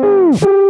Música